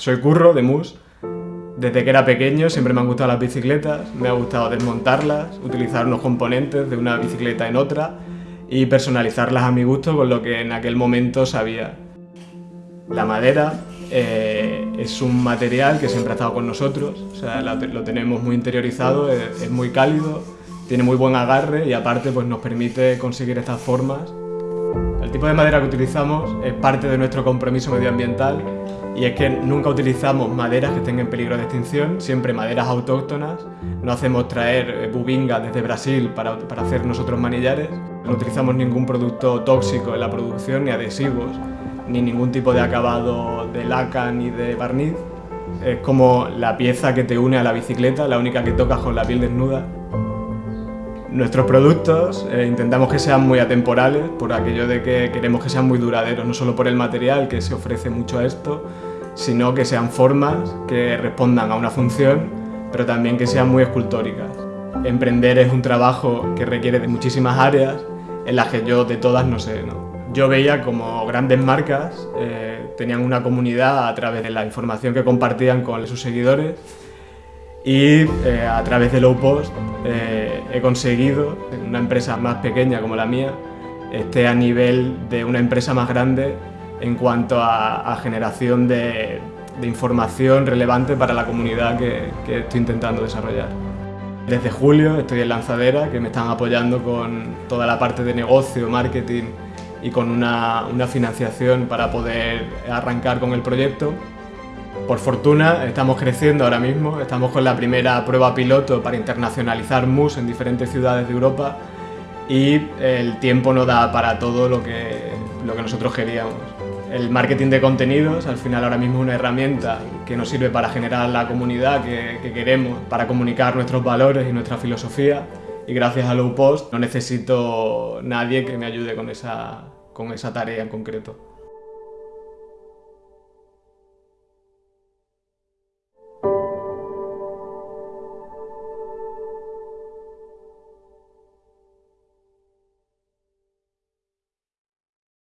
Soy Curro de Mus. Desde que era pequeño siempre me han gustado las bicicletas, me ha gustado desmontarlas, utilizar unos componentes de una bicicleta en otra y personalizarlas a mi gusto con lo que en aquel momento sabía. La madera eh, es un material que siempre ha estado con nosotros, o sea, lo tenemos muy interiorizado, es, es, muy cálido, tiene muy buen agarre y aparte pues, nos permite conseguir estas formas. El tipo de madera que utilizamos es parte de nuestro compromiso medioambiental y es que nunca utilizamos maderas que estén en peligro de extinción, siempre maderas autóctonas, no hacemos traer eh, bubinga desde Brasil para, para hacer nosotros manillares, no utilizamos ningún producto tóxico en la producción ni adhesivos, ni ningún tipo de acabado de laca ni de barniz. Es como la pieza que te une a la bicicleta, la única que tocas con la piel desnuda. Nuestros productos eh, intentamos que sean muy atemporales, por aquello de que queremos que sean muy duraderos, no solo por el material, que se ofrece mucho a esto, sino que sean formas que respondan a una función, pero también que sean muy escultóricas. Emprender es un trabajo que requiere de muchísimas áreas, en las que yo de todas no sé. Yo veía como grandes marcas eh, tenían una comunidad a través de la información que compartían con sus seguidores y eh, a través de Low Post eh, he conseguido, en una empresa más pequeña como la mía, esté a nivel de una empresa más grande en cuanto a, generación de, información relevante para la comunidad que, estoy intentando desarrollar. Desde julio estoy en Lanzadera, que me están apoyando con toda la parte de negocio, marketing y con una financiación para poder arrancar con el proyecto. Por fortuna estamos creciendo ahora mismo, estamos con la primera prueba piloto para internacionalizar MUS en diferentes ciudades de Europa y el tiempo no da para todo lo que, lo que nosotros queríamos. El marketing de contenidos al final ahora mismo es una herramienta que nos sirve para generar la comunidad que, que queremos, para comunicar nuestros valores y nuestra filosofía y gracias a Low Post no necesito nadie que me ayude con esa, con esa tarea en concreto.